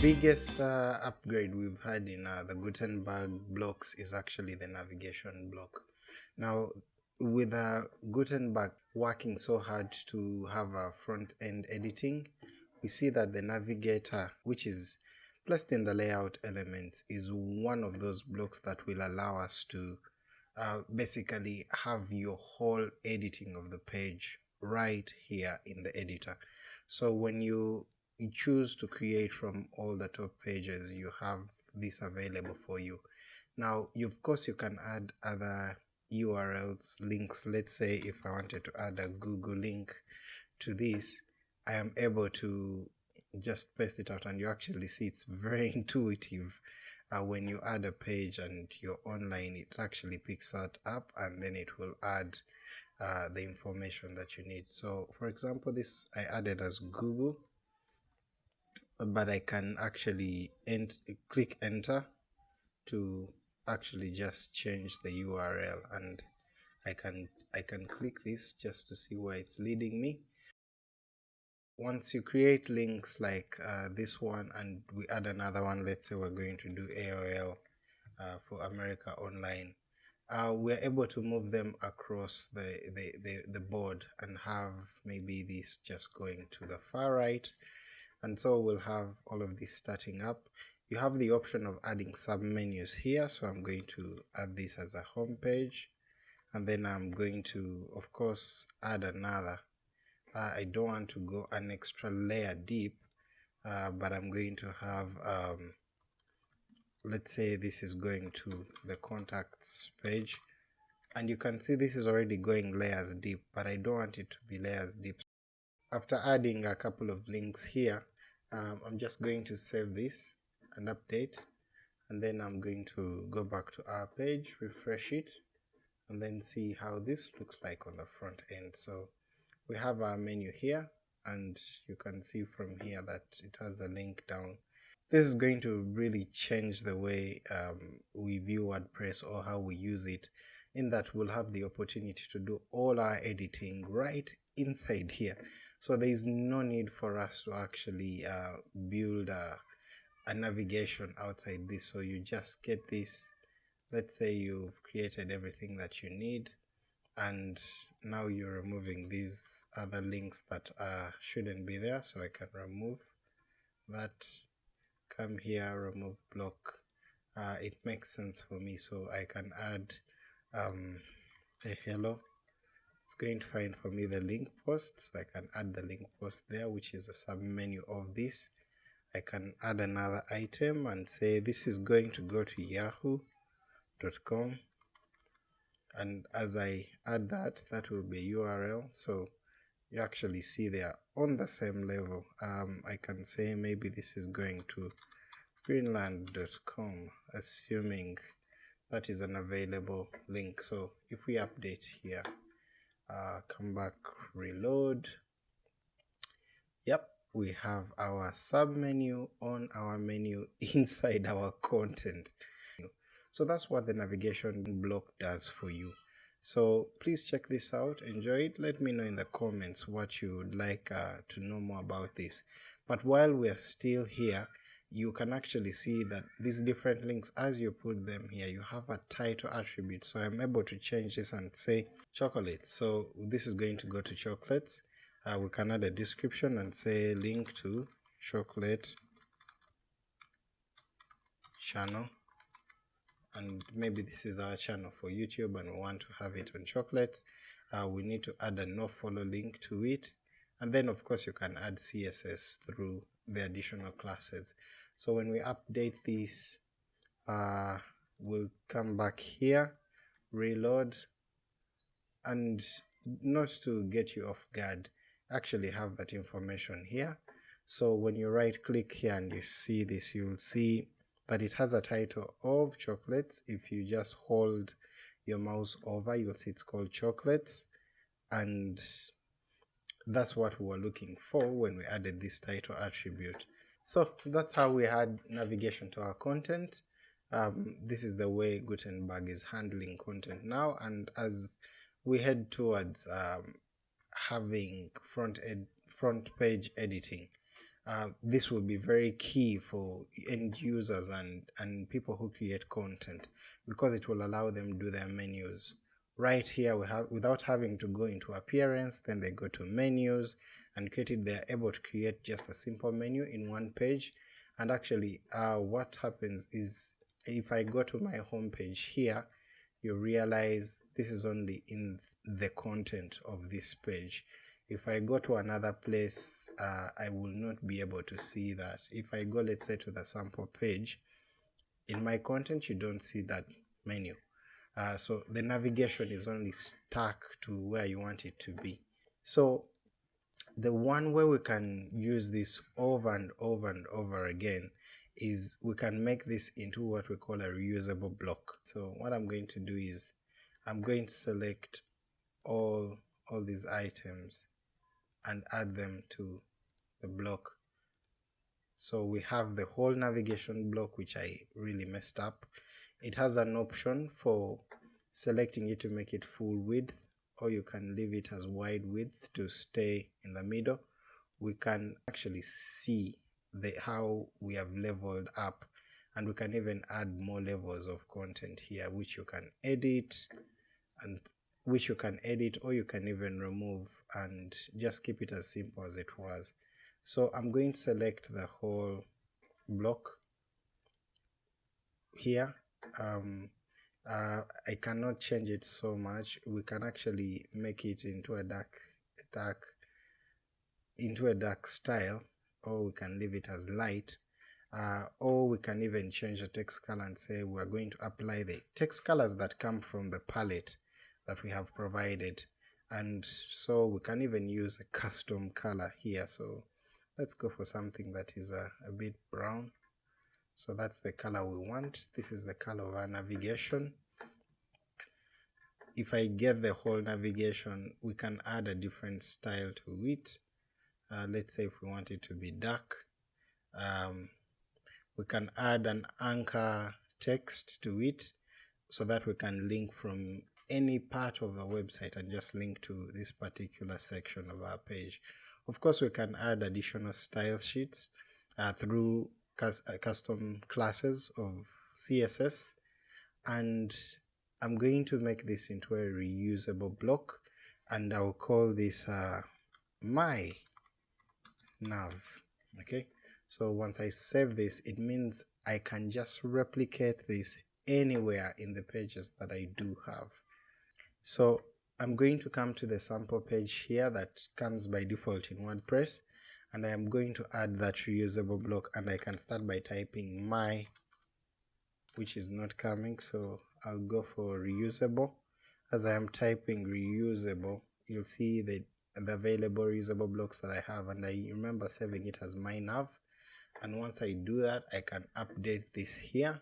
biggest uh, upgrade we've had in uh, the Gutenberg blocks is actually the navigation block. Now, with uh, Gutenberg working so hard to have a front end editing, we see that the navigator, which is placed in the layout element, is one of those blocks that will allow us to uh, basically have your whole editing of the page right here in the editor. So when you, you choose to create from all the top pages, you have this available for you. Now, you, of course, you can add other URLs, links. Let's say if I wanted to add a Google link to this, I am able to just paste it out and you actually see it's very intuitive uh, when you add a page and you're online it actually picks that up and then it will add uh, the information that you need so for example this I added as Google but I can actually ent click enter to actually just change the URL and I can I can click this just to see where it's leading me. Once you create links like uh, this one and we add another one let's say we're going to do AOL uh, for America Online uh, we're able to move them across the, the, the, the board and have maybe this just going to the far right and so we'll have all of this starting up. You have the option of adding sub menus here so I'm going to add this as a home page. And then I'm going to of course add another. Uh, I don't want to go an extra layer deep uh, but I'm going to have um, let's say this is going to the contacts page. And you can see this is already going layers deep but I don't want it to be layers deep after adding a couple of links here um, I'm just going to save this and update and then I'm going to go back to our page refresh it and then see how this looks like on the front end. So we have our menu here and you can see from here that it has a link down. This is going to really change the way um, we view WordPress or how we use it in that we'll have the opportunity to do all our editing right inside here so there is no need for us to actually uh, build a, a navigation outside this. So you just get this. Let's say you've created everything that you need and now you're removing these other links that uh, shouldn't be there. So I can remove that come here remove block. Uh, it makes sense for me. So I can add um, a hello it's going to find for me the link post so I can add the link post there which is a sub menu of this. I can add another item and say this is going to go to yahoo.com and as I add that that will be URL so you actually see they are on the same level. Um, I can say maybe this is going to greenland.com assuming that is an available link. So if we update here uh, come back reload yep we have our sub menu on our menu inside our content so that's what the navigation block does for you. So please check this out, enjoy it. Let me know in the comments what you would like uh, to know more about this. But while we're still here, you can actually see that these different links, as you put them here, you have a title attribute. So I'm able to change this and say chocolates. So this is going to go to chocolates. Uh, we can add a description and say link to chocolate channel and maybe this is our channel for YouTube and we want to have it on chocolates uh, we need to add a no follow link to it and then of course you can add CSS through the additional classes so when we update this uh, we'll come back here reload and not to get you off guard actually have that information here. So when you right click here and you see this you'll see that it has a title of chocolates. If you just hold your mouse over you'll see it's called chocolates. And that's what we were looking for when we added this title attribute so that's how we had navigation to our content um, this is the way Gutenberg is handling content now and as we head towards um, having front ed front page editing uh, this will be very key for end users and, and people who create content because it will allow them do their menus. Right here, we have without having to go into appearance, then they go to menus and create it. They're able to create just a simple menu in one page. And actually, uh, what happens is if I go to my home page here, you realize this is only in the content of this page if I go to another place, uh, I will not be able to see that. If I go, let's say, to the sample page, in my content, you don't see that menu. Uh, so the navigation is only stuck to where you want it to be. So the one way we can use this over and over and over again is we can make this into what we call a reusable block. So what I'm going to do is I'm going to select all all these items and add them to the block so we have the whole navigation block which I really messed up it has an option for selecting it to make it full width or you can leave it as wide width to stay in the middle. We can actually see the how we have leveled up and we can even add more levels of content here which you can edit and which you can edit or you can even remove and just keep it as simple as it was. So I'm going to select the whole block here um, uh, I cannot change it so much. We can actually make it into a dark dark into a dark style or we can leave it as light uh, or we can even change the text color and say we're going to apply the text colors that come from the palette that we have provided. And so we can even use a custom color here. So let's go for something that is a, a bit brown so that's the color we want. This is the color of our navigation. If I get the whole navigation we can add a different style to it. Uh, let's say if we want it to be dark um, we can add an anchor text to it so that we can link from any part of the website and just link to this particular section of our page. Of course, we can add additional style sheets uh, through custom classes of CSS and I'm going to make this into a reusable block and I'll call this uh, my nav okay? So once I save this it means I can just replicate this anywhere in the pages that I do have. So I'm going to come to the sample page here that comes by default in WordPress and I am going to add that reusable block and I can start by typing my which is not coming so I'll go for reusable. As I am typing reusable you'll see the, the available reusable blocks that I have and I remember saving it as my nav and once I do that I can update this here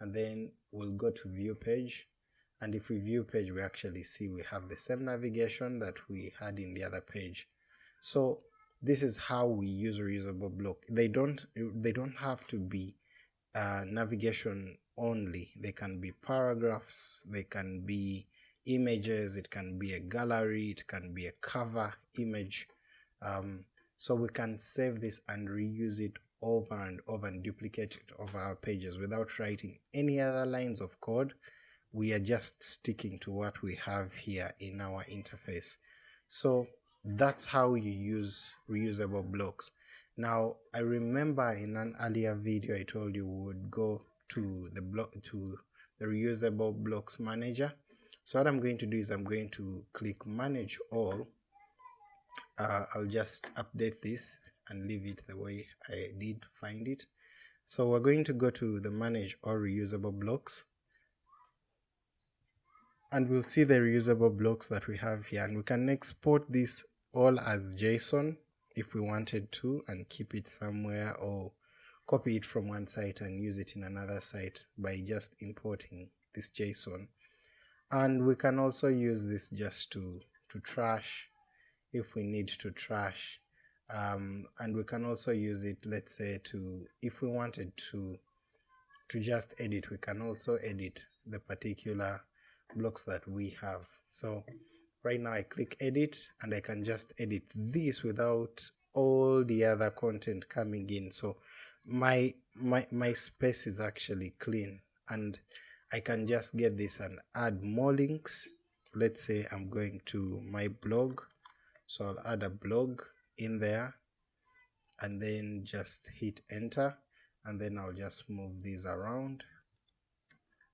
and then we'll go to view page. And if we view page we actually see we have the same navigation that we had in the other page. So this is how we use reusable block. They don't they don't have to be uh, navigation only. They can be paragraphs they can be images it can be a gallery it can be a cover image. Um, so we can save this and reuse it over and over and duplicate it over our pages without writing any other lines of code. We are just sticking to what we have here in our interface. So that's how you use reusable blocks. Now i remember in an earlier video i told you we would go to the block to the reusable blocks manager. So what i'm going to do is i'm going to click manage all. Uh, i'll just update this and leave it the way i did find it. So we're going to go to the manage all reusable blocks. And we'll see the reusable blocks that we have here. And we can export this all as JSON if we wanted to and keep it somewhere or copy it from one site and use it in another site by just importing this JSON. And we can also use this just to to trash if we need to trash. Um, and we can also use it let's say to if we wanted to to just edit we can also edit the particular blocks that we have. So right now I click edit and I can just edit this without all the other content coming in. So my my my space is actually clean and I can just get this and add more links. Let's say I'm going to my blog so I'll add a blog in there and then just hit enter and then I'll just move these around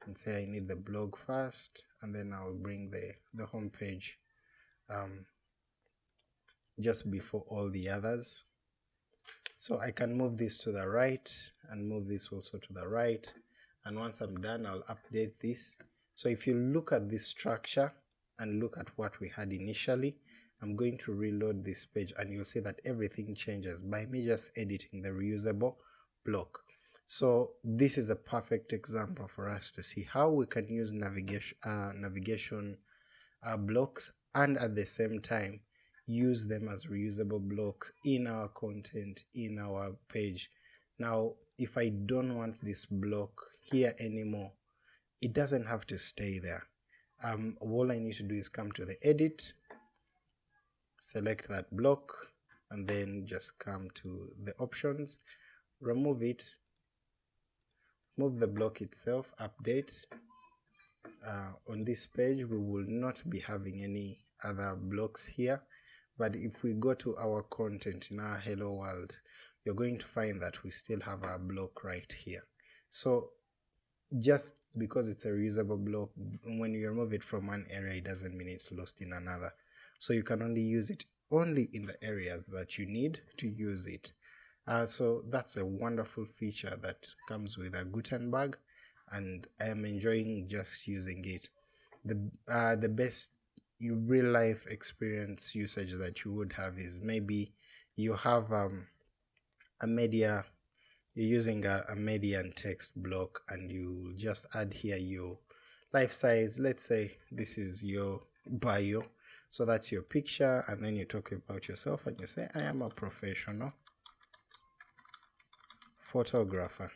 and say I need the blog first and then I'll bring the the home page um, just before all the others. So I can move this to the right and move this also to the right. And once I'm done I'll update this. So if you look at this structure and look at what we had initially I'm going to reload this page and you'll see that everything changes by me just editing the reusable block. So this is a perfect example for us to see how we can use navigation uh, navigation uh, blocks and at the same time use them as reusable blocks in our content in our page. Now if I don't want this block here anymore it doesn't have to stay there. Um, all I need to do is come to the edit select that block and then just come to the options remove it move the block itself update uh, on this page we will not be having any other blocks here. But if we go to our content in our hello world you're going to find that we still have our block right here. So just because it's a reusable block when you remove it from one area it doesn't mean it's lost in another. So you can only use it only in the areas that you need to use it. Uh, so that's a wonderful feature that comes with a Gutenberg and I am enjoying just using it. The uh, the best real life experience usage that you would have is maybe you have um, a media you're using a, a median text block and you just add here your life size. Let's say this is your bio. So that's your picture and then you talk about yourself and you say i am a professional photographer.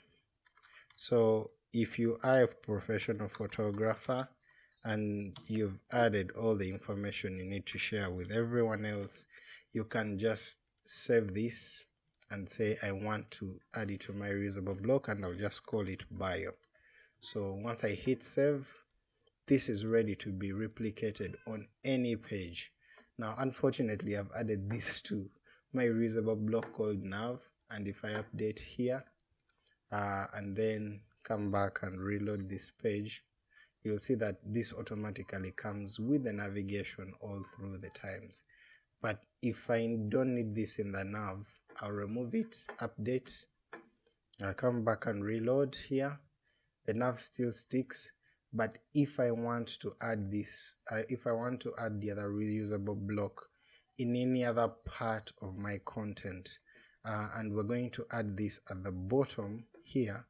So if you are a professional photographer and you've added all the information you need to share with everyone else you can just save this and say I want to add it to my reusable block and I'll just call it bio. So once I hit save, this is ready to be replicated on any page. Now, unfortunately, I've added this to my reusable block called nav. And if I update here uh, and then come back and reload this page, you'll see that this automatically comes with the navigation all through the times. But if I don't need this in the nav, I'll remove it, update, I'll come back and reload here. The nav still sticks, but if I want to add this, uh, if I want to add the other reusable block in any other part of my content, uh, and we're going to add this at the bottom here.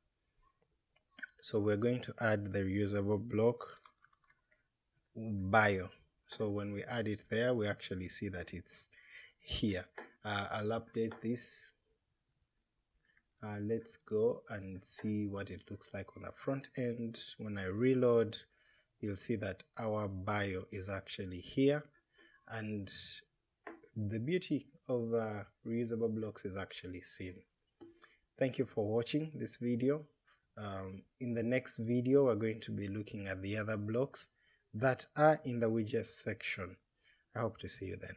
So we're going to add the reusable block bio. So when we add it there, we actually see that it's here. Uh, I'll update this. Uh, let's go and see what it looks like on the front end. When I reload you'll see that our bio is actually here. And the beauty of uh, reusable blocks is actually seen. Thank you for watching this video um, in the next video we're going to be looking at the other blocks that are in the widgets section. I hope to see you then